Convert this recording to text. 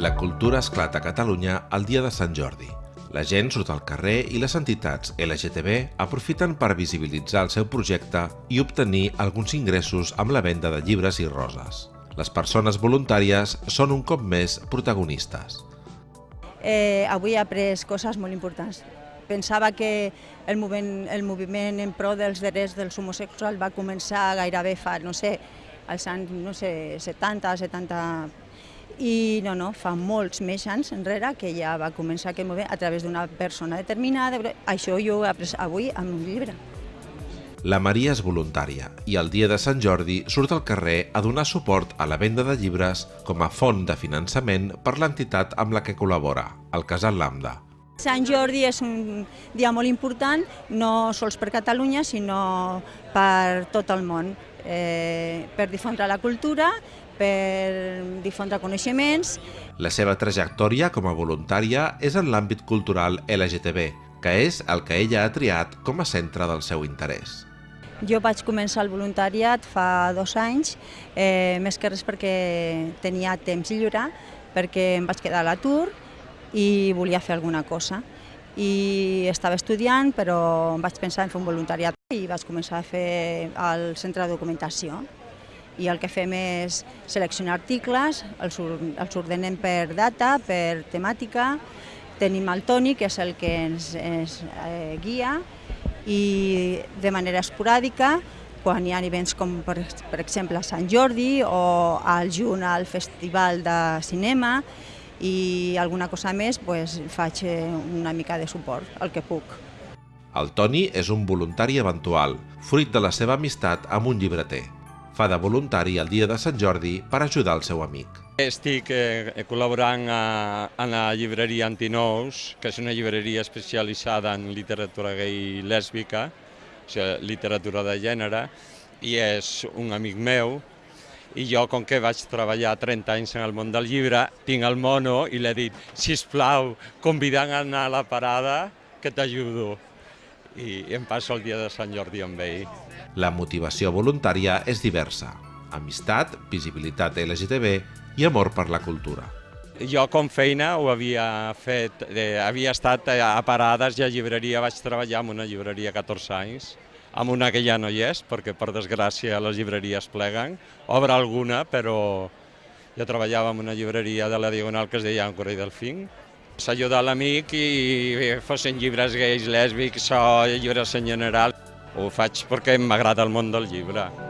La cultura esclata a Catalunya el dia de Sant Jordi. La gent surt al carrer i les entitats LGTB aprofiten per visibilitzar el seu projecte i obtenir alguns ingressos amb la venda de llibres i roses. Les persones voluntàries són un cop més protagonistes. Eh, avui he après coses molt importants. Pensava que el moviment, el moviment en pro dels drets dels homosexuals va començar gairebé fa, no sé, als anys no sé, 70, 70 i no, no, fa molts més anys enrere que ja va començar aquest moviment a través d'una persona determinada. Això jo ho he après avui amb un llibre. La Maria és voluntària i el dia de Sant Jordi surt al carrer a donar suport a la venda de llibres com a font de finançament per l'entitat amb la que col·labora, el Casal Lambda. Sant Jordi és un dia molt important, no sols per Catalunya, sinó per tot el món, eh, per difondre la cultura, per difondre coneixements. La seva trajectòria com a voluntària és en l'àmbit cultural LGTB, que és el que ella ha triat com a centre del seu interès. Jo vaig començar el voluntariat fa dos anys, eh, més que res perquè tenia temps lliure, perquè em vaig quedar a l'atur i volia fer alguna cosa. I estava estudiant, però em vaig pensar en fer un voluntariat i vaig començar a fer el centre de documentació. I el que fem és seleccionar articles, els, els ordenem per data, per temàtica, tenim el Toni, que és el que ens, ens eh, guia, i de manera esporàdica, quan hi ha events com per, per exemple Sant Jordi o al juny al Festival de Cinema i alguna cosa més, pues, faig eh, una mica de suport, el que puc. El Toni és un voluntari eventual, fruit de la seva amistat amb un llibreter. Fa de voluntari el dia de Sant Jordi per ajudar el seu amic. Estic eh, col·laborant a, la llibreria Antinous, que és una llibreria especialitzada en literatura gay i lèsbica, o sigui, literatura de gènere, i és un amic meu, i jo, com que vaig treballar 30 anys en el món del llibre, tinc el mono i l'he dit, si plau, convidant a anar a la parada, que t'ajudo. I em passo el dia de Sant Jordi amb ell. La motivació voluntària és diversa. Amistat, visibilitat LGTB i amor per la cultura. Jo com feina ho havia fet, eh, havia estat a parades i a llibreria, vaig treballar en una llibreria 14 anys, amb una que ja no hi és, perquè per desgràcia les llibreries pleguen, obre alguna, però jo treballava en una llibreria de la Diagonal que es deia Ancora i Delfín, s'ajudar l'amic i fossin llibres gais, lèsbics o llibres en general. Ho faig perquè m'agrada el món del llibre.